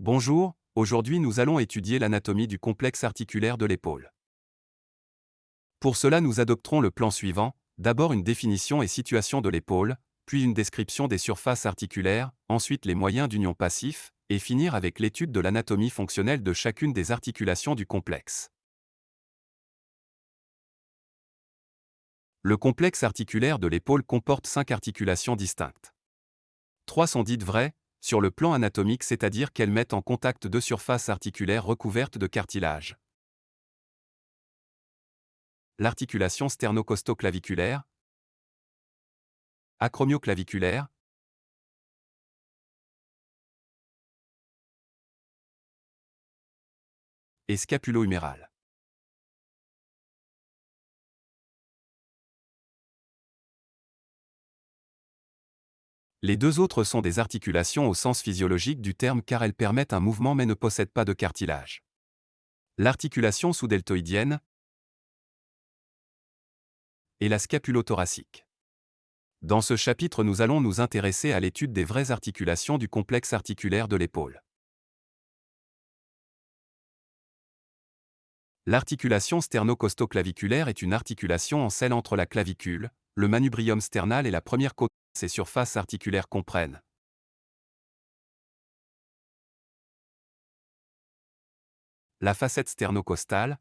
Bonjour, aujourd'hui nous allons étudier l'anatomie du complexe articulaire de l'épaule. Pour cela nous adopterons le plan suivant, d'abord une définition et situation de l'épaule, puis une description des surfaces articulaires, ensuite les moyens d'union passif, et finir avec l'étude de l'anatomie fonctionnelle de chacune des articulations du complexe. Le complexe articulaire de l'épaule comporte cinq articulations distinctes. Trois sont dites vraies, sur le plan anatomique, c'est-à-dire qu'elles mettent en contact deux surfaces articulaires recouvertes de cartilage. L'articulation sternocostoclaviculaire, acromioclaviculaire, et scapulo-humérale. Les deux autres sont des articulations au sens physiologique du terme car elles permettent un mouvement mais ne possèdent pas de cartilage. L'articulation sous-deltoïdienne et la scapulothoracique. Dans ce chapitre nous allons nous intéresser à l'étude des vraies articulations du complexe articulaire de l'épaule. L'articulation sternocostoclaviculaire est une articulation en selle entre la clavicule, le manubrium sternal et la première côte ces surfaces articulaires comprennent la facette sternocostale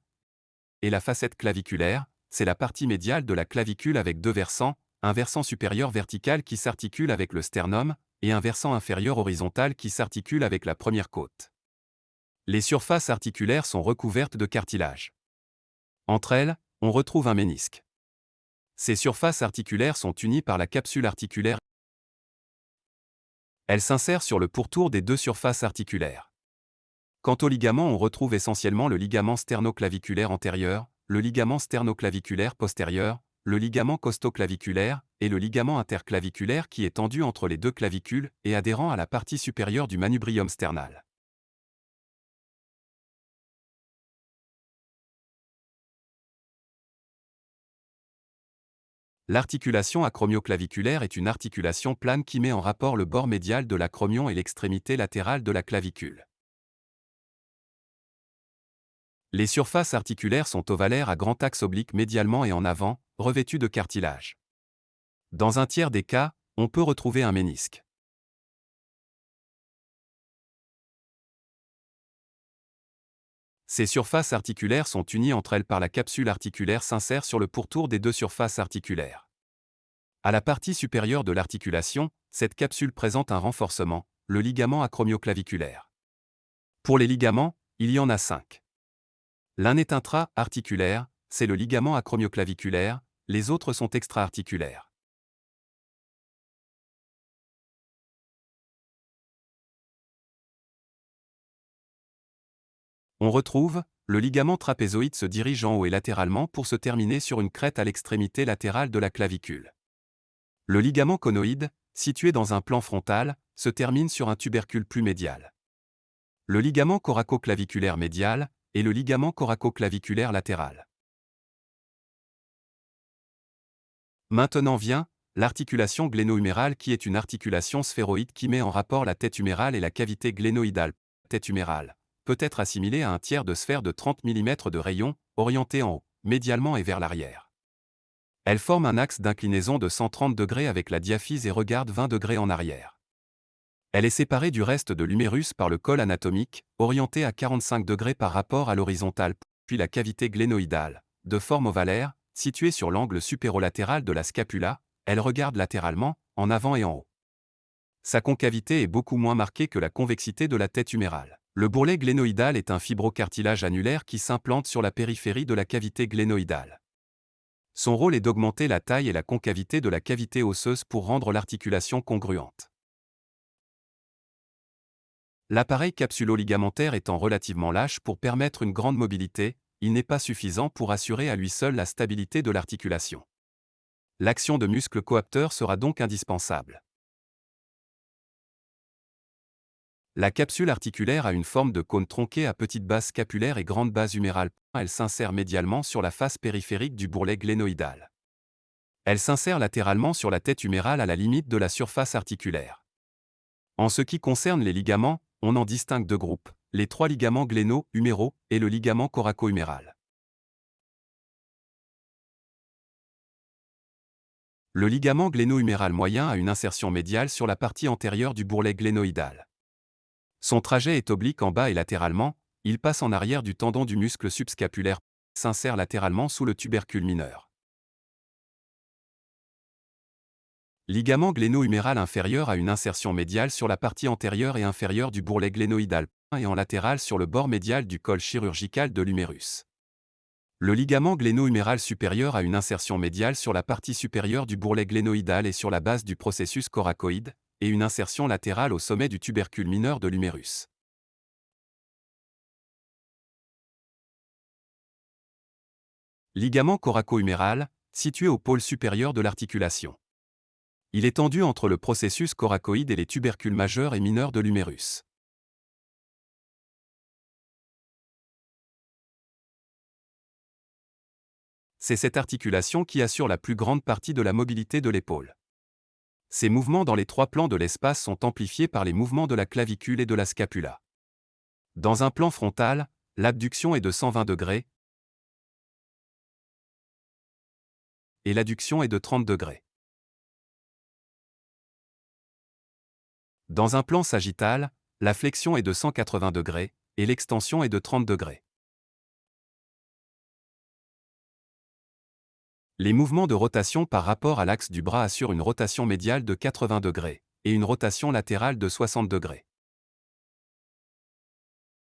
et la facette claviculaire, c'est la partie médiale de la clavicule avec deux versants, un versant supérieur vertical qui s'articule avec le sternum, et un versant inférieur horizontal qui s'articule avec la première côte. Les surfaces articulaires sont recouvertes de cartilage. Entre elles, on retrouve un ménisque. Ces surfaces articulaires sont unies par la capsule articulaire. Elles s'insèrent sur le pourtour des deux surfaces articulaires. Quant au ligament, on retrouve essentiellement le ligament sternoclaviculaire antérieur, le ligament sternoclaviculaire postérieur, le ligament costoclaviculaire et le ligament interclaviculaire qui est tendu entre les deux clavicules et adhérent à la partie supérieure du manubrium sternal. L'articulation acromioclaviculaire est une articulation plane qui met en rapport le bord médial de l'acromion et l'extrémité latérale de la clavicule. Les surfaces articulaires sont ovalaires à grand axe oblique médialement et en avant, revêtues de cartilage. Dans un tiers des cas, on peut retrouver un ménisque. Ces surfaces articulaires sont unies entre elles par la capsule articulaire s'insère sur le pourtour des deux surfaces articulaires. À la partie supérieure de l'articulation, cette capsule présente un renforcement, le ligament acromioclaviculaire. Pour les ligaments, il y en a cinq. L'un est intra-articulaire, c'est le ligament acromioclaviculaire, les autres sont extra-articulaires. On retrouve, le ligament trapézoïde se dirige en haut et latéralement pour se terminer sur une crête à l'extrémité latérale de la clavicule. Le ligament conoïde, situé dans un plan frontal, se termine sur un tubercule plus médial. Le ligament coracoclaviculaire médial et le ligament coracoclaviculaire latéral. Maintenant vient l'articulation gléno-humérale qui est une articulation sphéroïde qui met en rapport la tête humérale et la cavité glénoïdale, tête humérale peut être assimilé à un tiers de sphère de 30 mm de rayon, orienté en haut, médialement et vers l'arrière. Elle forme un axe d'inclinaison de 130 degrés avec la diaphyse et regarde 20 degrés en arrière. Elle est séparée du reste de l'humérus par le col anatomique, orienté à 45 degrés par rapport à l'horizontale, puis la cavité glénoïdale, de forme ovalaire, située sur l'angle supérolatéral de la scapula, elle regarde latéralement, en avant et en haut. Sa concavité est beaucoup moins marquée que la convexité de la tête humérale. Le bourrelet glénoïdal est un fibrocartilage annulaire qui s'implante sur la périphérie de la cavité glénoïdale. Son rôle est d'augmenter la taille et la concavité de la cavité osseuse pour rendre l'articulation congruente. L'appareil capsulo-ligamentaire étant relativement lâche pour permettre une grande mobilité, il n'est pas suffisant pour assurer à lui seul la stabilité de l'articulation. L'action de muscles coapteurs sera donc indispensable. La capsule articulaire a une forme de cône tronqué à petite base scapulaire et grande base humérale. Elle s'insère médialement sur la face périphérique du bourrelet glénoïdal. Elle s'insère latéralement sur la tête humérale à la limite de la surface articulaire. En ce qui concerne les ligaments, on en distingue deux groupes, les trois ligaments gléno-huméraux et le ligament coraco-huméral. Le ligament gléno-huméral moyen a une insertion médiale sur la partie antérieure du bourrelet glénoïdal. Son trajet est oblique en bas et latéralement, il passe en arrière du tendon du muscle subscapulaire, s'insère latéralement sous le tubercule mineur. Ligament gléno-huméral inférieur a une insertion médiale sur la partie antérieure et inférieure du bourrelet glénoïdal et en latéral sur le bord médial du col chirurgical de l'humérus. Le ligament gléno-huméral supérieur a une insertion médiale sur la partie supérieure du bourrelet glénoïdal et sur la base du processus coracoïde, et une insertion latérale au sommet du tubercule mineur de l'humérus. Ligament coraco-huméral, situé au pôle supérieur de l'articulation. Il est tendu entre le processus coracoïde et les tubercules majeurs et mineurs de l'humérus. c'est cette articulation qui assure la plus grande partie de la mobilité de l'épaule. Ces mouvements dans les trois plans de l'espace sont amplifiés par les mouvements de la clavicule et de la scapula. Dans un plan frontal, l'abduction est de 120 degrés et l'adduction est de 30 degrés. Dans un plan sagittal, la flexion est de 180 degrés et l'extension est de 30 degrés. Les mouvements de rotation par rapport à l'axe du bras assurent une rotation médiale de 80 degrés et une rotation latérale de 60 degrés.